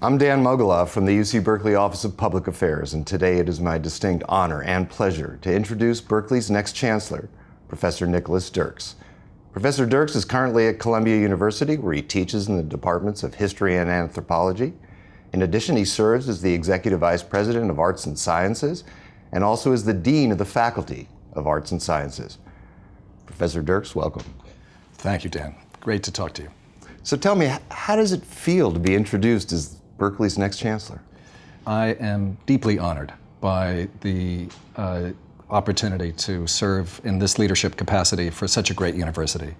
I'm Dan Mogulof from the UC Berkeley Office of Public Affairs, and today it is my distinct honor and pleasure to introduce Berkeley's next chancellor, Professor Nicholas Dirks. Professor Dirks is currently at Columbia University, where he teaches in the departments of history and anthropology. In addition, he serves as the Executive Vice President of Arts and Sciences and also as the Dean of the Faculty of Arts and Sciences. Professor Dirks, welcome. Thank you, Dan. Great to talk to you. So tell me, how does it feel to be introduced as Berkeley's next chancellor? I am deeply honored by the uh, opportunity to serve in this leadership capacity for such a great university.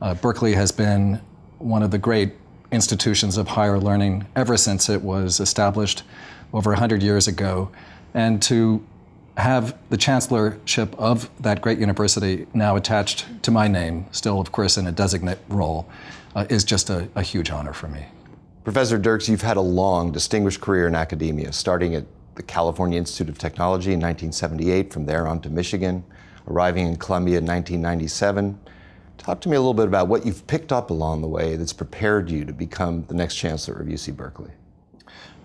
Uh, Berkeley has been one of the great institutions of higher learning ever since it was established over 100 years ago. And to have the chancellorship of that great university now attached to my name, still, of course, in a designate role, uh, is just a, a huge honor for me. Professor Dirks, you've had a long, distinguished career in academia, starting at the California Institute of Technology in 1978, from there on to Michigan, arriving in Columbia in 1997. Talk to me a little bit about what you've picked up along the way that's prepared you to become the next chancellor of UC Berkeley.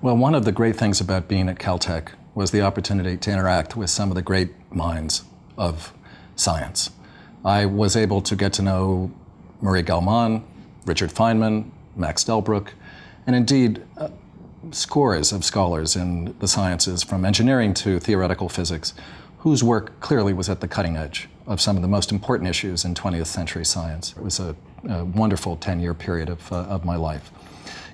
Well, one of the great things about being at Caltech was the opportunity to interact with some of the great minds of science. I was able to get to know Murray Gell-Mann, Richard Feynman, Max Delbruck, and indeed, uh, scores of scholars in the sciences, from engineering to theoretical physics, whose work clearly was at the cutting edge of some of the most important issues in 20th century science. It was a, a wonderful 10-year period of, uh, of my life.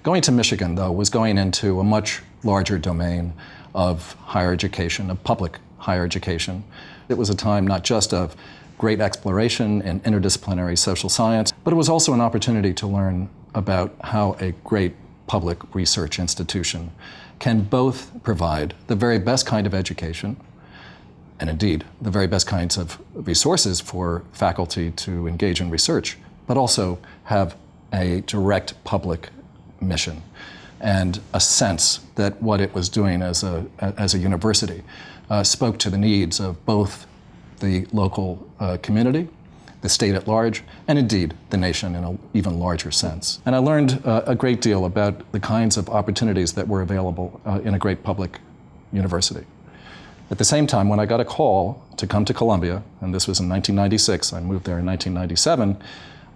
Going to Michigan, though, was going into a much larger domain of higher education, of public higher education. It was a time not just of great exploration in interdisciplinary social science, but it was also an opportunity to learn about how a great public research institution can both provide the very best kind of education and indeed the very best kinds of resources for faculty to engage in research, but also have a direct public mission and a sense that what it was doing as a, as a university uh, spoke to the needs of both the local uh, community the state at large, and indeed the nation in an even larger sense. And I learned uh, a great deal about the kinds of opportunities that were available uh, in a great public university. At the same time, when I got a call to come to Columbia, and this was in 1996, I moved there in 1997,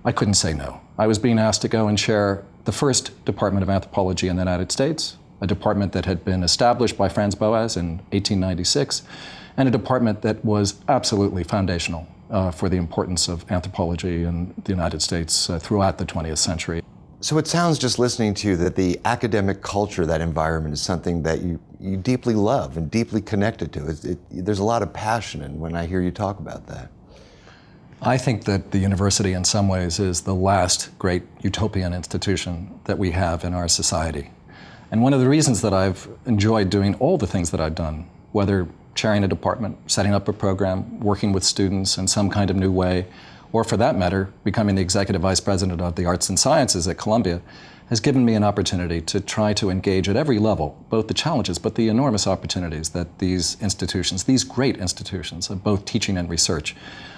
I couldn't say no. I was being asked to go and chair the first Department of Anthropology in the United States, a department that had been established by Franz Boas in 1896, and a department that was absolutely foundational uh, for the importance of anthropology in the United States uh, throughout the 20th century. So it sounds just listening to you that the academic culture, that environment, is something that you, you deeply love and deeply connected to. It, it, there's a lot of passion in when I hear you talk about that. I think that the university in some ways is the last great utopian institution that we have in our society. And one of the reasons that I've enjoyed doing all the things that I've done, whether chairing a department, setting up a program, working with students in some kind of new way, or for that matter, becoming the executive vice president of the arts and sciences at Columbia, has given me an opportunity to try to engage at every level, both the challenges but the enormous opportunities that these institutions, these great institutions of both teaching and research,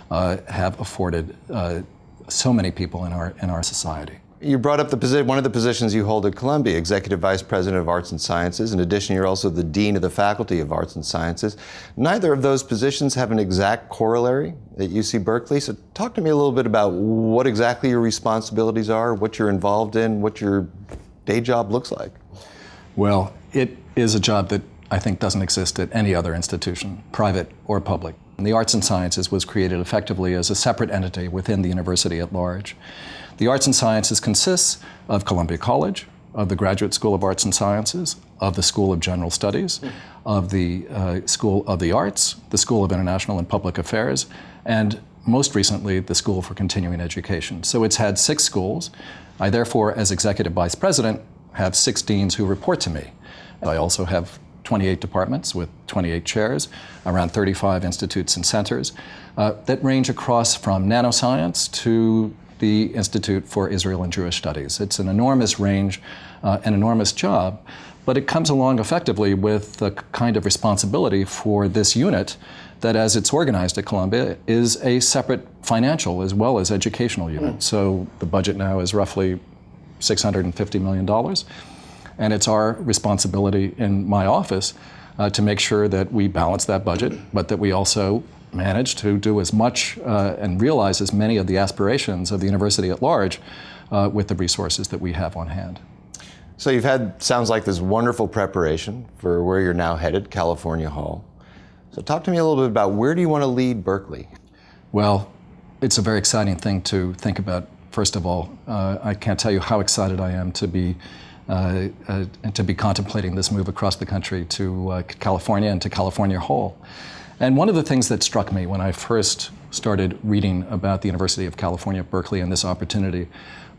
uh, have afforded uh, so many people in our, in our society. You brought up the position, one of the positions you hold at Columbia, Executive Vice President of Arts and Sciences. In addition, you're also the Dean of the Faculty of Arts and Sciences. Neither of those positions have an exact corollary at UC Berkeley. So talk to me a little bit about what exactly your responsibilities are, what you're involved in, what your day job looks like. Well, it is a job that I think doesn't exist at any other institution, private or public. And the Arts and Sciences was created effectively as a separate entity within the university at large. The Arts and Sciences consists of Columbia College, of the Graduate School of Arts and Sciences, of the School of General Studies, of the uh, School of the Arts, the School of International and Public Affairs, and most recently, the School for Continuing Education. So it's had six schools. I therefore, as Executive Vice President, have six deans who report to me. I also have 28 departments with 28 chairs, around 35 institutes and centers uh, that range across from nanoscience to the Institute for Israel and Jewish Studies. It's an enormous range, uh, an enormous job, but it comes along effectively with the kind of responsibility for this unit that as it's organized at Columbia is a separate financial as well as educational unit. Mm. So the budget now is roughly $650 million. And it's our responsibility in my office uh, to make sure that we balance that budget, but that we also manage to do as much uh, and realize as many of the aspirations of the university at large uh, with the resources that we have on hand. So you've had, sounds like this wonderful preparation for where you're now headed, California Hall. So talk to me a little bit about where do you want to lead Berkeley? Well, it's a very exciting thing to think about. First of all, uh, I can't tell you how excited I am to be uh, uh, to be contemplating this move across the country to uh, California and to California Hall. And one of the things that struck me when I first started reading about the University of California, Berkeley, and this opportunity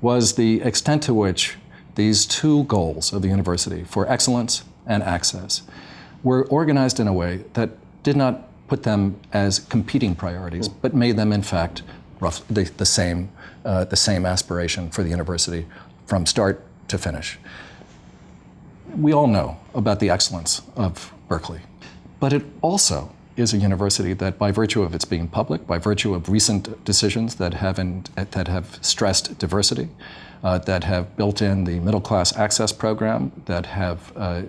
was the extent to which these two goals of the university for excellence and access were organized in a way that did not put them as competing priorities, but made them, in fact, the, the same, uh, the same aspiration for the university from start to finish. We all know about the excellence of Berkeley, but it also is a university that, by virtue of its being public, by virtue of recent decisions that have, in, that have stressed diversity, uh, that have built in the middle class access program, that have uh,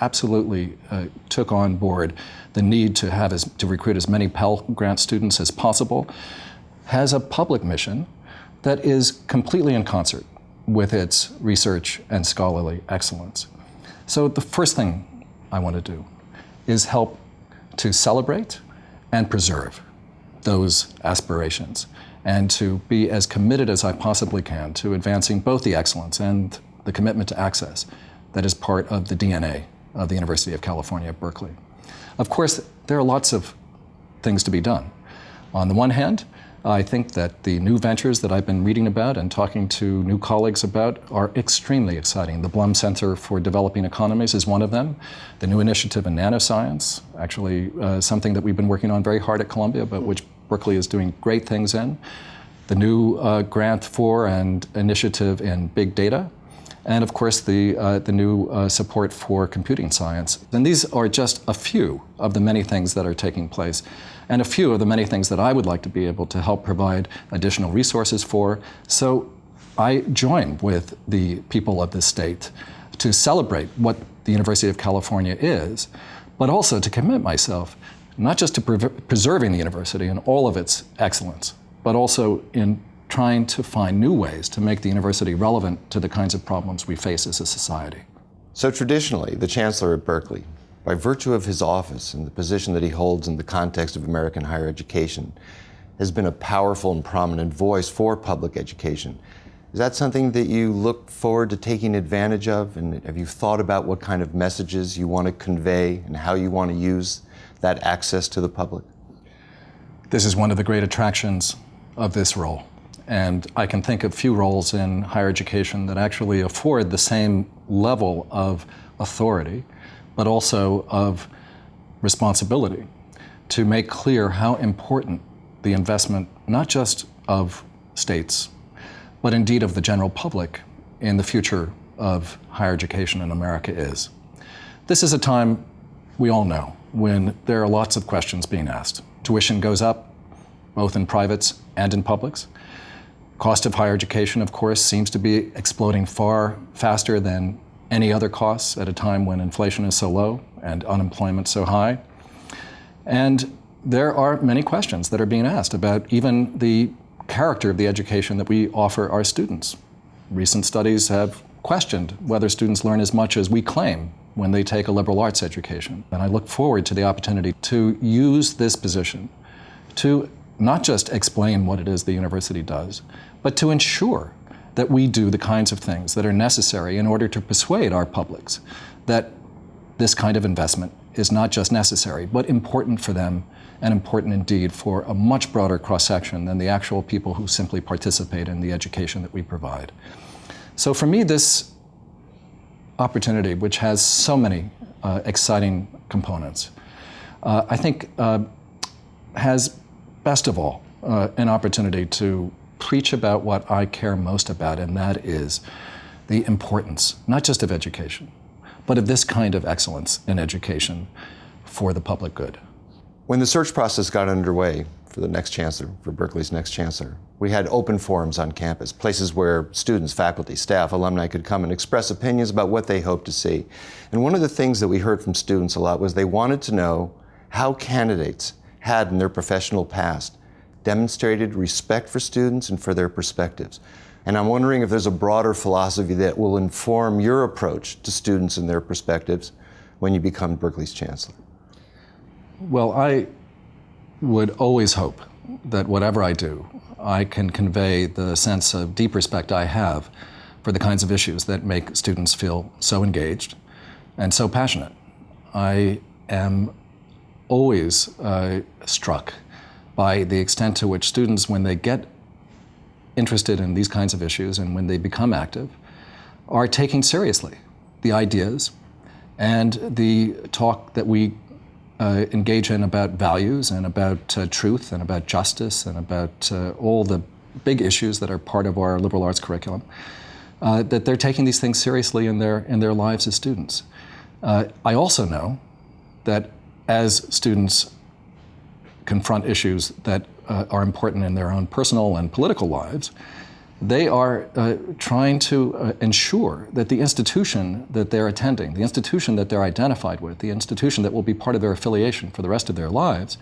absolutely uh, took on board the need to have as, to recruit as many Pell Grant students as possible, has a public mission that is completely in concert with its research and scholarly excellence. So the first thing I want to do is help to celebrate and preserve those aspirations and to be as committed as I possibly can to advancing both the excellence and the commitment to access that is part of the DNA of the University of California, Berkeley. Of course, there are lots of things to be done. On the one hand, I think that the new ventures that I've been reading about and talking to new colleagues about are extremely exciting. The Blum Center for Developing Economies is one of them. The new initiative in nanoscience, actually uh, something that we've been working on very hard at Columbia, but which Berkeley is doing great things in. The new uh, grant for and initiative in big data, and of course the, uh, the new uh, support for computing science. And these are just a few of the many things that are taking place and a few of the many things that I would like to be able to help provide additional resources for. So I join with the people of this state to celebrate what the University of California is, but also to commit myself not just to pre preserving the university and all of its excellence, but also in trying to find new ways to make the university relevant to the kinds of problems we face as a society. So traditionally, the chancellor at Berkeley, by virtue of his office and the position that he holds in the context of American higher education, has been a powerful and prominent voice for public education. Is that something that you look forward to taking advantage of? And have you thought about what kind of messages you want to convey and how you want to use that access to the public? This is one of the great attractions of this role. And I can think of few roles in higher education that actually afford the same level of authority, but also of responsibility to make clear how important the investment, not just of states, but indeed of the general public in the future of higher education in America is. This is a time we all know when there are lots of questions being asked. Tuition goes up, both in privates and in publics. Cost of higher education, of course, seems to be exploding far faster than any other costs at a time when inflation is so low and unemployment so high. And there are many questions that are being asked about even the character of the education that we offer our students. Recent studies have questioned whether students learn as much as we claim when they take a liberal arts education. And I look forward to the opportunity to use this position to not just explain what it is the university does, but to ensure that we do the kinds of things that are necessary in order to persuade our publics that this kind of investment is not just necessary, but important for them and important indeed for a much broader cross-section than the actual people who simply participate in the education that we provide. So for me, this opportunity, which has so many uh, exciting components, uh, I think uh, has, best of all, uh, an opportunity to preach about what I care most about, and that is the importance, not just of education, but of this kind of excellence in education for the public good. When the search process got underway for the next chancellor, for Berkeley's next chancellor. We had open forums on campus, places where students, faculty, staff, alumni could come and express opinions about what they hoped to see. And one of the things that we heard from students a lot was they wanted to know how candidates had in their professional past demonstrated respect for students and for their perspectives. And I'm wondering if there's a broader philosophy that will inform your approach to students and their perspectives when you become Berkeley's chancellor. Well, I would always hope that whatever I do, I can convey the sense of deep respect I have for the kinds of issues that make students feel so engaged and so passionate. I am always uh, struck by the extent to which students, when they get interested in these kinds of issues and when they become active, are taking seriously the ideas and the talk that we uh, engage in about values and about uh, truth and about justice and about uh, all the big issues that are part of our liberal arts curriculum, uh, that they're taking these things seriously in their, in their lives as students. Uh, I also know that as students confront issues that uh, are important in their own personal and political lives, they are uh, trying to uh, ensure that the institution that they're attending, the institution that they're identified with, the institution that will be part of their affiliation for the rest of their lives,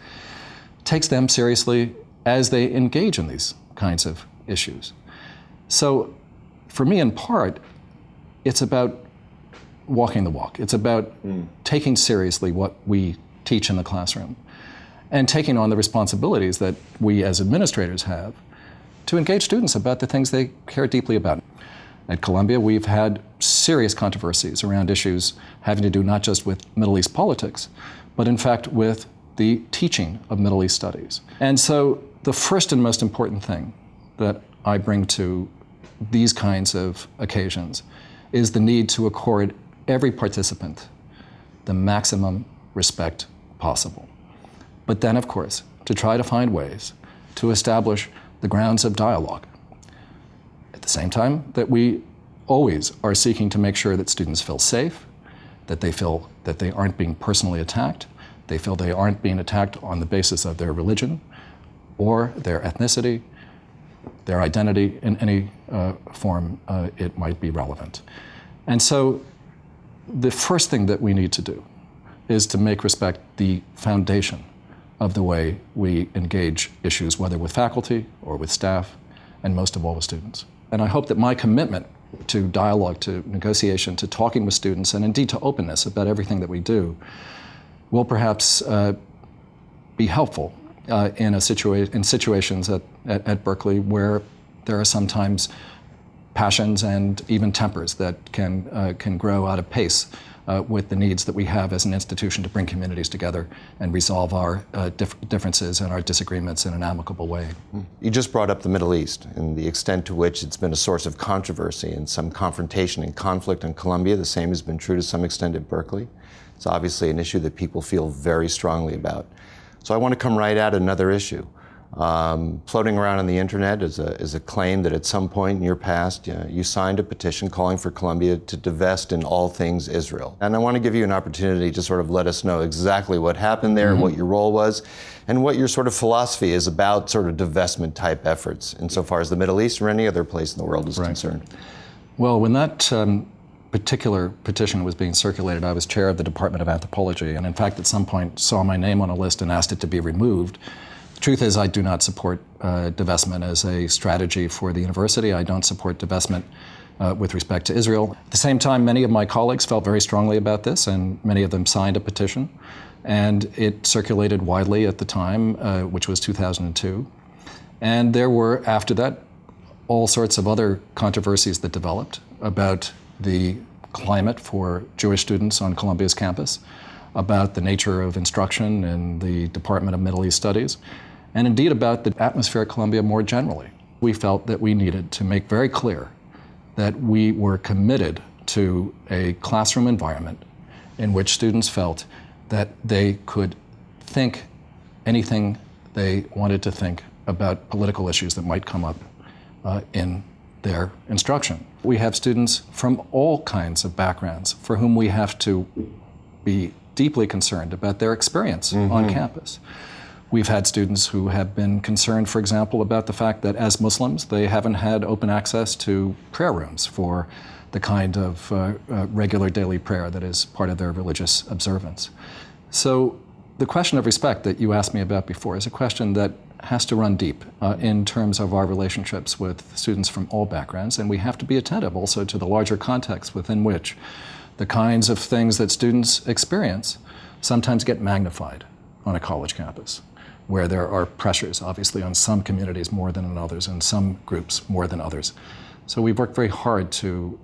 takes them seriously as they engage in these kinds of issues. So, for me, in part, it's about walking the walk. It's about mm. taking seriously what we teach in the classroom and taking on the responsibilities that we as administrators have to engage students about the things they care deeply about. At Columbia, we've had serious controversies around issues having to do not just with Middle East politics, but in fact with the teaching of Middle East studies. And so the first and most important thing that I bring to these kinds of occasions is the need to accord every participant the maximum respect possible. But then, of course, to try to find ways to establish the grounds of dialogue. At the same time that we always are seeking to make sure that students feel safe, that they feel that they aren't being personally attacked, they feel they aren't being attacked on the basis of their religion or their ethnicity, their identity in any uh, form uh, it might be relevant. And so the first thing that we need to do is to make respect the foundation of the way we engage issues, whether with faculty or with staff, and most of all with students. And I hope that my commitment to dialogue, to negotiation, to talking with students, and indeed to openness about everything that we do will perhaps uh, be helpful uh, in, a situa in situations at, at, at Berkeley where there are sometimes passions and even tempers that can, uh, can grow out of pace uh, with the needs that we have as an institution to bring communities together and resolve our uh, dif differences and our disagreements in an amicable way. You just brought up the Middle East and the extent to which it's been a source of controversy and some confrontation and conflict in Columbia. The same has been true to some extent at Berkeley. It's obviously an issue that people feel very strongly about. So I want to come right at another issue. Um, floating around on the internet is a, is a claim that at some point in your past you, know, you signed a petition calling for Columbia to divest in all things Israel. And I want to give you an opportunity to sort of let us know exactly what happened there, mm-hmm. what your role was, and what your sort of philosophy is about sort of divestment type efforts insofar as the Middle East or any other place in the world is right. concerned. Well, when that um, particular petition was being circulated, I was chair of the Department of Anthropology, and in fact, at some point saw my name on a list and asked it to be removed. Truth is, I do not support uh, divestment as a strategy for the university. I don't support divestment uh, with respect to Israel. At the same time, many of my colleagues felt very strongly about this, and many of them signed a petition. And it circulated widely at the time, uh, which was 2002. And there were, after that, all sorts of other controversies that developed about the climate for Jewish students on Columbia's campus, about the nature of instruction in the Department of Middle East Studies and indeed about the atmosphere at Columbia more generally. We felt that we needed to make very clear that we were committed to a classroom environment in which students felt that they could think anything they wanted to think about political issues that might come up uh, in their instruction. We have students from all kinds of backgrounds for whom we have to be deeply concerned about their experience mm -hmm. on campus. We've had students who have been concerned, for example, about the fact that as Muslims, they haven't had open access to prayer rooms for the kind of uh, uh, regular daily prayer that is part of their religious observance. So the question of respect that you asked me about before is a question that has to run deep uh, in terms of our relationships with students from all backgrounds, and we have to be attentive also to the larger context within which the kinds of things that students experience sometimes get magnified on a college campus where there are pressures, obviously, on some communities more than on others, and some groups more than others. So we've worked very hard to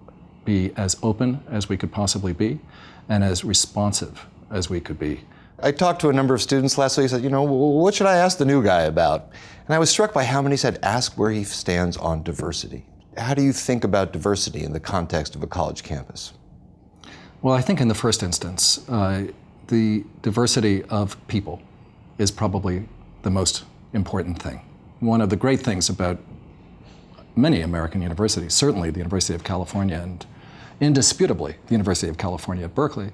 be as open as we could possibly be and as responsive as we could be. I talked to a number of students last week. Said, you know, what should I ask the new guy about? And I was struck by how many said, ask where he stands on diversity. How do you think about diversity in the context of a college campus? Well, I think in the first instance, uh, the diversity of people is probably the most important thing. One of the great things about many American universities, certainly the University of California and indisputably the University of California at Berkeley,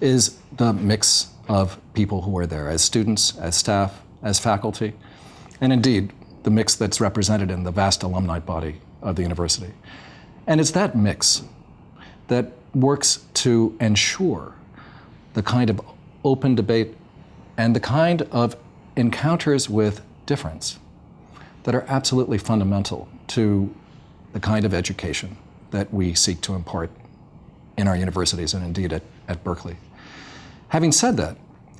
is the mix of people who are there as students, as staff, as faculty, and indeed the mix that's represented in the vast alumni body of the university. And it's that mix that works to ensure the kind of open debate and the kind of encounters with difference that are absolutely fundamental to the kind of education that we seek to impart in our universities and indeed at, at Berkeley. Having said that,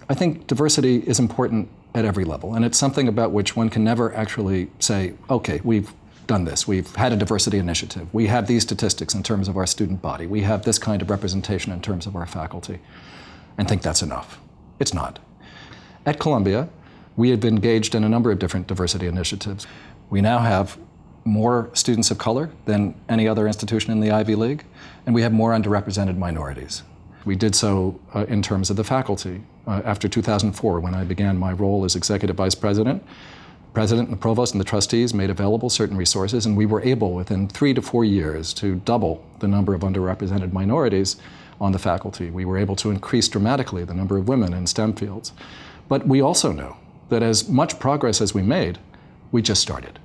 I think diversity is important at every level, and it's something about which one can never actually say, okay, we've done this. We've had a diversity initiative. We have these statistics in terms of our student body. We have this kind of representation in terms of our faculty, and think that's enough. It's not. At Columbia, we have been engaged in a number of different diversity initiatives. We now have more students of color than any other institution in the Ivy League, and we have more underrepresented minorities. We did so uh, in terms of the faculty. Uh, after 2004, when I began my role as executive vice president, president and the provost and the trustees made available certain resources, and we were able within three to four years to double the number of underrepresented minorities on the faculty. We were able to increase dramatically the number of women in STEM fields. But we also know that as much progress as we made, we just started.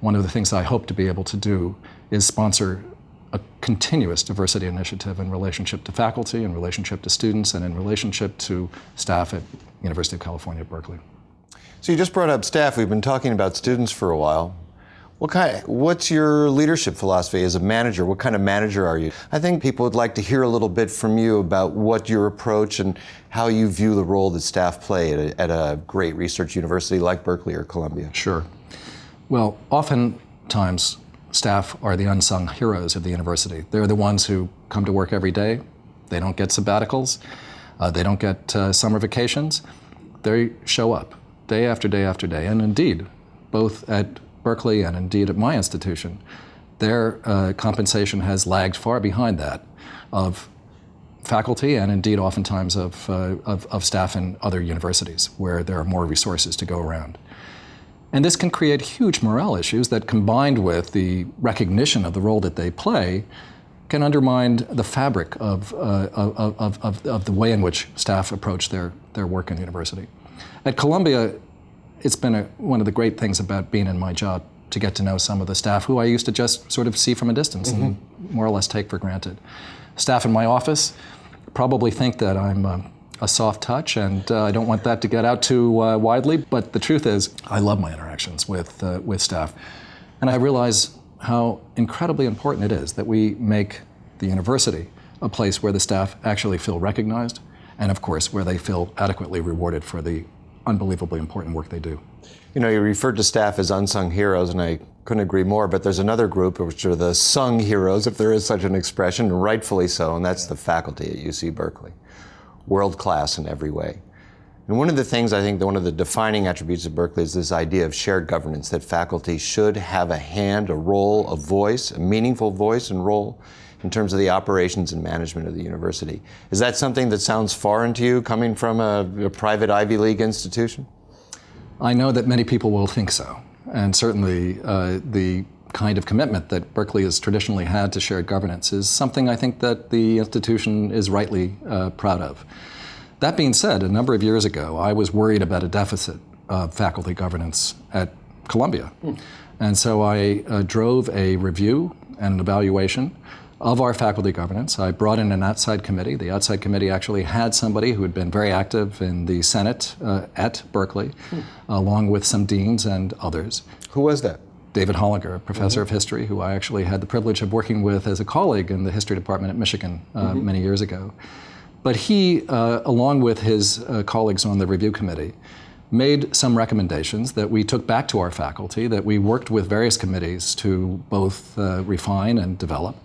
One of the things I hope to be able to do is sponsor a continuous diversity initiative in relationship to faculty, in relationship to students, and in relationship to staff at University of California Berkeley. So you just brought up staff. We've been talking about students for a while. What kind, what's your leadership philosophy as a manager? What kind of manager are you? I think people would like to hear a little bit from you about what your approach and how you view the role that staff play at a, at a great research university like Berkeley or Columbia. Sure. Well, oftentimes staff are the unsung heroes of the university. They're the ones who come to work every day. They don't get sabbaticals. Uh, they don't get uh, summer vacations. They show up day after day after day. And indeed, both at Berkeley and indeed at my institution, their uh, compensation has lagged far behind that of faculty and indeed oftentimes of, uh, of, of, staff in other universities where there are more resources to go around. And this can create huge morale issues that combined with the recognition of the role that they play can undermine the fabric of, uh, of, of, of, the way in which staff approach their, their work in the university. At Columbia, it's been a, one of the great things about being in my job to get to know some of the staff who I used to just sort of see from a distance mm -hmm. and mm-hmm. more or less take for granted. Staff in my office probably think that I'm uh, a soft touch, and uh, I don't want that to get out too uh, widely. But the truth is, I love my interactions with uh, with staff, and I realize how incredibly important it is that we make the university a place where the staff actually feel recognized, and of course, where they feel adequately rewarded for the unbelievably important work they do. You know, you referred to staff as unsung heroes, and I couldn't agree more, but there's another group which are the sung heroes, if there is such an expression, rightfully so, and that's the faculty at UC Berkeley. World class in every way. And one of the things I think that one of the defining attributes of Berkeley is this idea of shared governance, that faculty should have a hand, a role, a voice, a meaningful voice and role in terms of the operations and management of the university. Is that something that sounds foreign to you coming from a, a private Ivy League institution? I know that many people will think so. And certainly uh, the kind of commitment that Berkeley has traditionally had to shared governance is something I think that the institution is rightly uh, proud of. That being said, a number of years ago, I was worried about a deficit of faculty governance at Columbia. Hmm. And so I uh, drove a review and an evaluation of our faculty governance. I brought in an outside committee. The outside committee actually had somebody who had been very active in the Senate uh, at Berkeley, hmm. along with some deans and others. Who was that? David Hollinger, a professor mm -hmm. of history, who I actually had the privilege of working with as a colleague in the history department at Michigan uh, mm -hmm. many years ago. But he, uh, along with his uh, colleagues on the review committee, made some recommendations that we took back to our faculty, that we worked with various committees to both uh, refine and develop,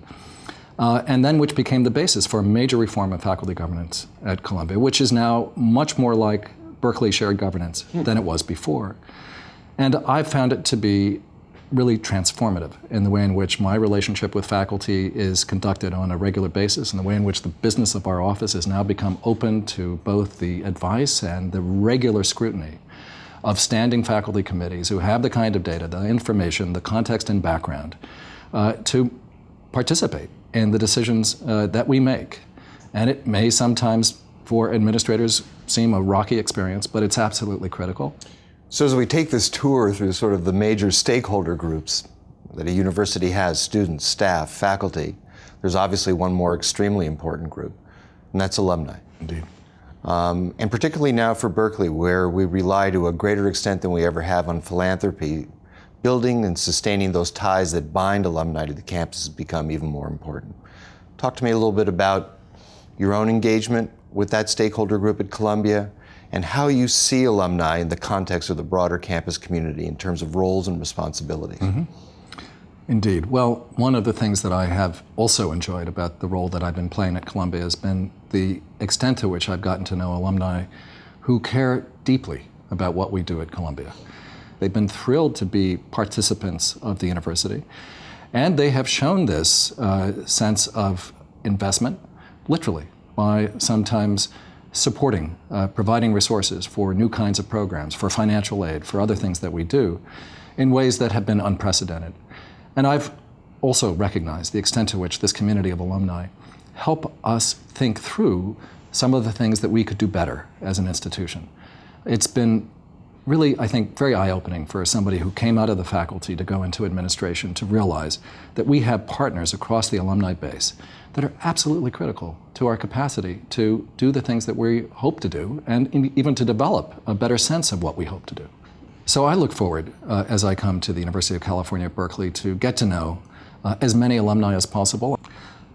uh, and then which became the basis for a major reform of faculty governance at Columbia, which is now much more like Berkeley shared governance hmm. than it was before. And I've found it to be really transformative in the way in which my relationship with faculty is conducted on a regular basis and the way in which the business of our office has now become open to both the advice and the regular scrutiny of standing faculty committees who have the kind of data, the information, the context and background uh, to participate in the decisions uh, that we make. And it may sometimes, for administrators, seem a rocky experience, but it's absolutely critical. So as we take this tour through sort of the major stakeholder groups that a university has, students, staff, faculty, there's obviously one more extremely important group, and that's alumni. Indeed. Um, and particularly now for Berkeley, where we rely to a greater extent than we ever have on philanthropy, building and sustaining those ties that bind alumni to the campus has become even more important. Talk to me a little bit about your own engagement with that stakeholder group at Columbia, and how you see alumni in the context of the broader campus community in terms of roles and responsibilities. Mm -hmm. Indeed. Well, one of the things that I have also enjoyed about the role that I've been playing at Columbia has been the extent to which I've gotten to know alumni who care deeply about what we do at Columbia. They've been thrilled to be participants of the university, and they have shown this uh, sense of investment, literally, by sometimes supporting, uh, providing resources for new kinds of programs, for financial aid, for other things that we do, in ways that have been unprecedented. And I've also recognized the extent to which this community of alumni help us think through some of the things that we could do better as an institution. It's been really, I think, very eye-opening for somebody who came out of the faculty to go into administration to realize that we have partners across the alumni base that are absolutely critical to our capacity to do the things that we hope to do and even to develop a better sense of what we hope to do. So I look forward, uh, as I come to the University of California at Berkeley, to get to know uh, as many alumni as possible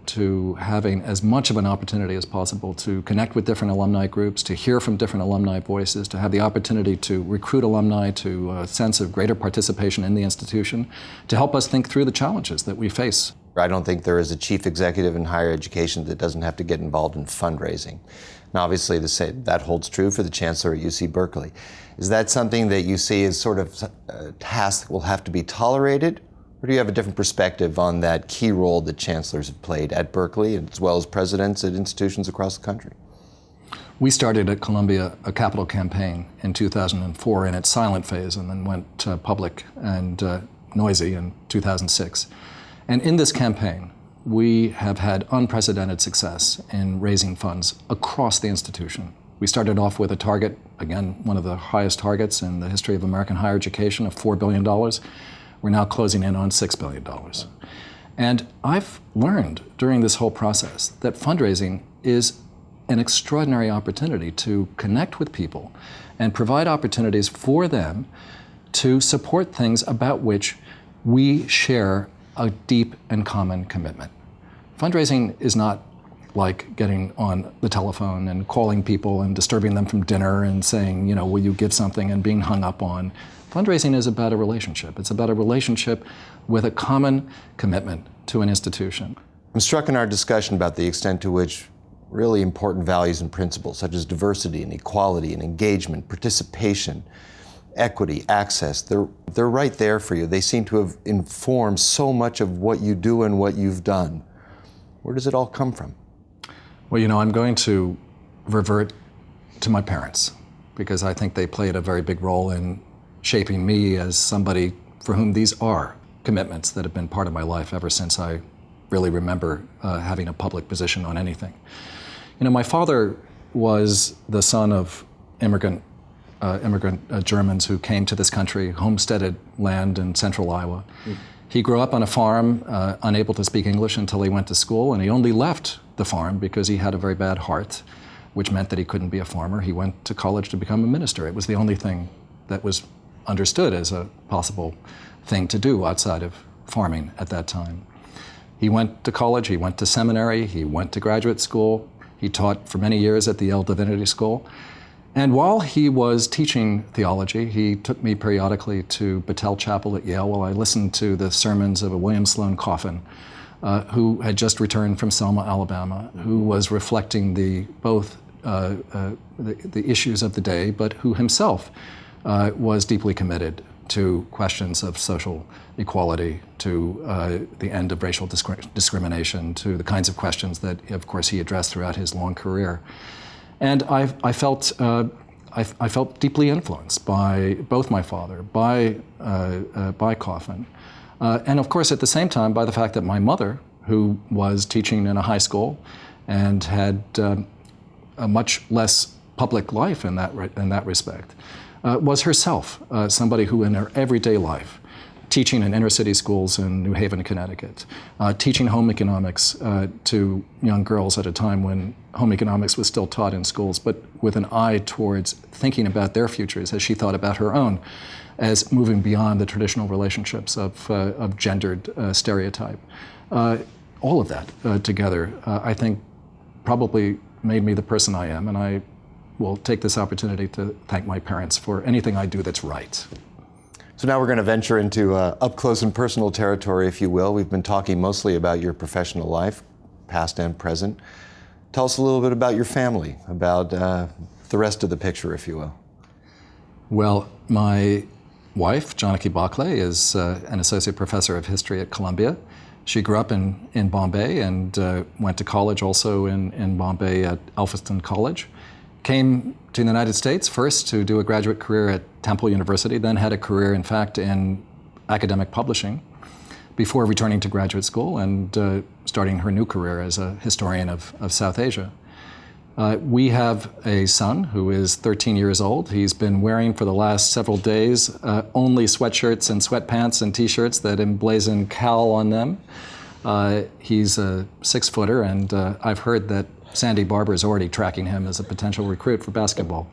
to having as much of an opportunity as possible to connect with different alumni groups, to hear from different alumni voices, to have the opportunity to recruit alumni to a sense of greater participation in the institution, to help us think through the challenges that we face. I don't think there is a chief executive in higher education that doesn't have to get involved in fundraising. And obviously same, that holds true for the chancellor at UC Berkeley. Is that something that you see as sort of a task that will have to be tolerated or do you have a different perspective on that key role that chancellors have played at Berkeley as well as presidents at institutions across the country? We started at Columbia a capital campaign in 2004 in its silent phase and then went uh, public and uh, noisy in 2006. And in this campaign, we have had unprecedented success in raising funds across the institution. We started off with a target, again, one of the highest targets in the history of American higher education of $4 billion. We're now closing in on $6 billion. And I've learned during this whole process that fundraising is an extraordinary opportunity to connect with people and provide opportunities for them to support things about which we share a deep and common commitment. Fundraising is not like getting on the telephone and calling people and disturbing them from dinner and saying, you know, will you give something and being hung up on. Fundraising is about a relationship. It's about a relationship with a common commitment to an institution. I'm struck in our discussion about the extent to which really important values and principles such as diversity and equality and engagement, participation, equity, access, they're, they're right there for you. They seem to have informed so much of what you do and what you've done. Where does it all come from? Well, you know, I'm going to revert to my parents because I think they played a very big role in shaping me as somebody for whom these are commitments that have been part of my life ever since I really remember uh, having a public position on anything. You know, my father was the son of immigrant, uh, immigrant uh, Germans who came to this country, homesteaded land in central Iowa. Mm. He grew up on a farm, uh, unable to speak English until he went to school, and he only left the farm because he had a very bad heart, which meant that he couldn't be a farmer. He went to college to become a minister. It was the only thing that was understood as a possible thing to do outside of farming at that time. He went to college, he went to seminary, he went to graduate school, he taught for many years at the Yale Divinity School. And while he was teaching theology, he took me periodically to Battell Chapel at Yale while I listened to the sermons of a William Sloane Coffin, uh, who had just returned from Selma, Alabama, who was reflecting the both uh, uh, the, the, issues of the day, but who himself uh, was deeply committed to questions of social equality, to uh, the end of racial discri discrimination, to the kinds of questions that, of course, he addressed throughout his long career. And I, I felt, I, I, felt deeply influenced by both my father, by, uh, uh by Coffin, uh, and of course, at the same time, by the fact that my mother, who was teaching in a high school and had um, a much less public life in that, in that respect, uh, was herself uh, somebody who in her everyday life, teaching in inner city schools in New Haven, Connecticut, uh, teaching home economics uh, to young girls at a time when home economics was still taught in schools, but with an eye towards thinking about their futures as she thought about her own, as moving beyond the traditional relationships of, uh, of gendered uh, stereotype. all of that together, I think, probably made me the person I am, and I will take this opportunity to thank my parents for anything I do that's right. So now we're going to venture into uh, up close and personal territory, if you will. We've been talking mostly about your professional life, past and present. Tell us a little bit about your family, about uh, the rest of the picture, if you will. Well, my wife, Janaki Bakhle, is uh, an associate professor of history at Columbia. She grew up in, in Bombay and uh, went to college also in, in Bombay at Elphinstone College came to the United States first to do a graduate career at Temple University, then had a career, in fact, in academic publishing before returning to graduate school and uh, starting her new career as a historian of, of South Asia. Uh, we have a son who is 13 years old. He's been wearing for the last several days uh, only sweatshirts and sweatpants and t-shirts that emblazon Cal on them. Uh, he's a six footer and uh, I've heard that Sandy Barbour is already tracking him as a potential recruit for basketball.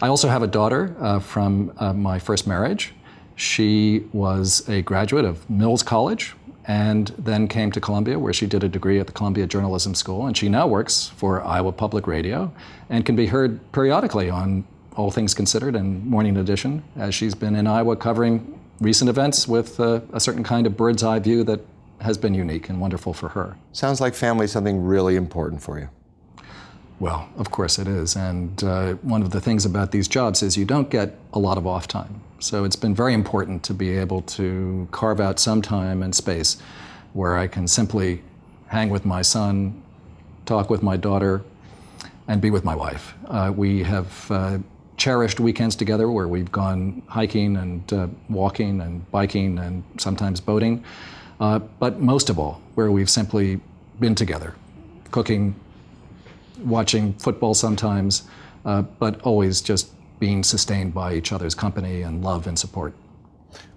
I also have a daughter uh, from uh, my first marriage. She was a graduate of Mills College and then came to Columbia where she did a degree at the Columbia Journalism School and she now works for Iowa Public Radio and can be heard periodically on All Things Considered and Morning Edition as she's been in Iowa covering recent events with uh, a certain kind of bird's eye view that has been unique and wonderful for her. Sounds like family something really important for you. Well, of course it is. And uh, one of the things about these jobs is you don't get a lot of off time. So it's been very important to be able to carve out some time and space where I can simply hang with my son, talk with my daughter, and be with my wife. Uh, we have uh, cherished weekends together where we've gone hiking and uh, walking and biking and sometimes boating. Uh, but most of all, where we've simply been together, cooking, watching football sometimes, uh, but always just being sustained by each other's company and love and support.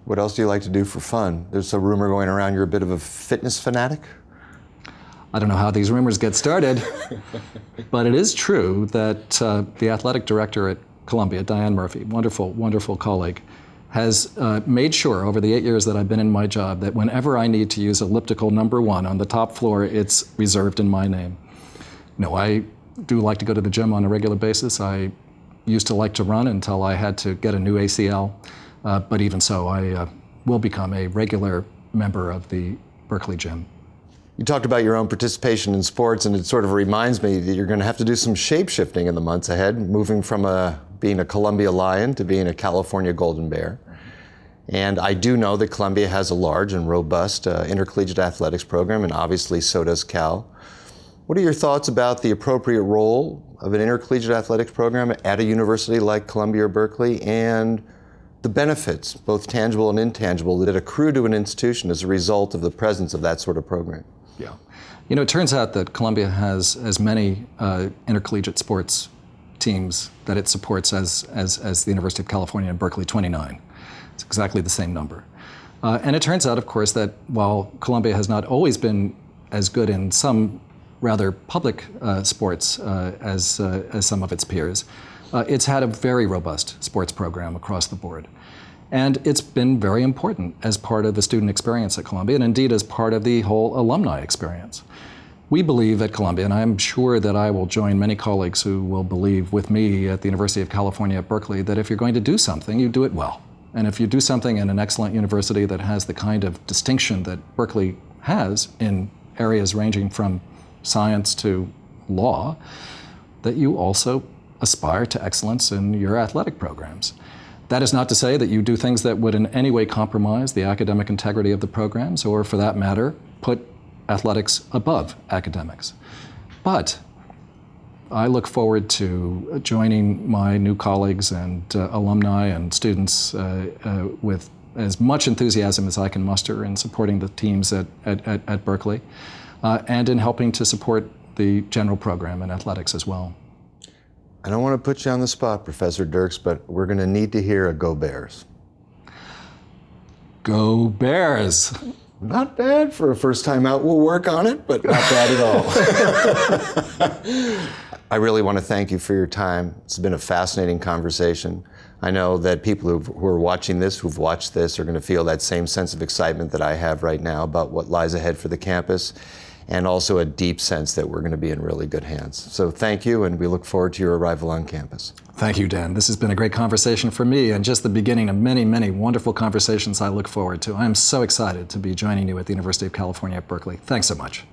What else do you like to do for fun? There's a rumor going around you're a bit of a fitness fanatic? I don't know how these rumors get started, but it is true that uh, the athletic director at Columbia, Dianne Murphy, wonderful, wonderful colleague, has uh, made sure over the eight years that I've been in my job that whenever I need to use elliptical number one on the top floor, it's reserved in my name. No, I do like to go to the gym on a regular basis. I used to like to run until I had to get a new ACL. Uh, but even so, I uh, will become a regular member of the Berkeley Gym. You talked about your own participation in sports, and it sort of reminds me that you're going to have to do some shape shifting in the months ahead, moving from a, being a Columbia Lion to being a California Golden Bear. And I do know that Columbia has a large and robust uh, intercollegiate athletics program, and obviously so does Cal. What are your thoughts about the appropriate role of an intercollegiate athletics program at a university like Columbia or Berkeley and the benefits, both tangible and intangible, that it accrue to an institution as a result of the presence of that sort of program? Yeah. You know, it turns out that Columbia has as many uh, intercollegiate sports teams that it supports as, as, as the University of California in Berkeley, 29. It's exactly the same number. Uh, and it turns out, of course, that while Columbia has not always been as good in some rather public uh, sports uh, as, uh, as some of its peers, uh, it's had a very robust sports program across the board. And it's been very important as part of the student experience at Columbia, and indeed as part of the whole alumni experience. We believe at Columbia, and I'm sure that I will join many colleagues who will believe with me at the University of California at Berkeley, that if you're going to do something, you do it well. And if you do something in an excellent university that has the kind of distinction that Berkeley has in areas ranging from science to law, that you also aspire to excellence in your athletic programs. That is not to say that you do things that would in any way compromise the academic integrity of the programs, or for that matter, put athletics above academics. But I look forward to joining my new colleagues and uh, alumni and students uh, uh, with as much enthusiasm as I can muster in supporting the teams at, at, at, at Berkeley uh, and in helping to support the general program in athletics as well. I don't want to put you on the spot, Professor Dirks, but we're going to need to hear a Go Bears. Go Bears! Not bad for a first time out. We'll work on it, but not bad at all. I really want to thank you for your time. It's been a fascinating conversation. I know that people who are watching this, who've watched this, are going to feel that same sense of excitement that I have right now about what lies ahead for the campus and also a deep sense that we're going to be in really good hands. So thank you, and we look forward to your arrival on campus. Thank you, Dan. This has been a great conversation for me and just the beginning of many, many wonderful conversations I look forward to. I am so excited to be joining you at the University of California at Berkeley. Thanks so much.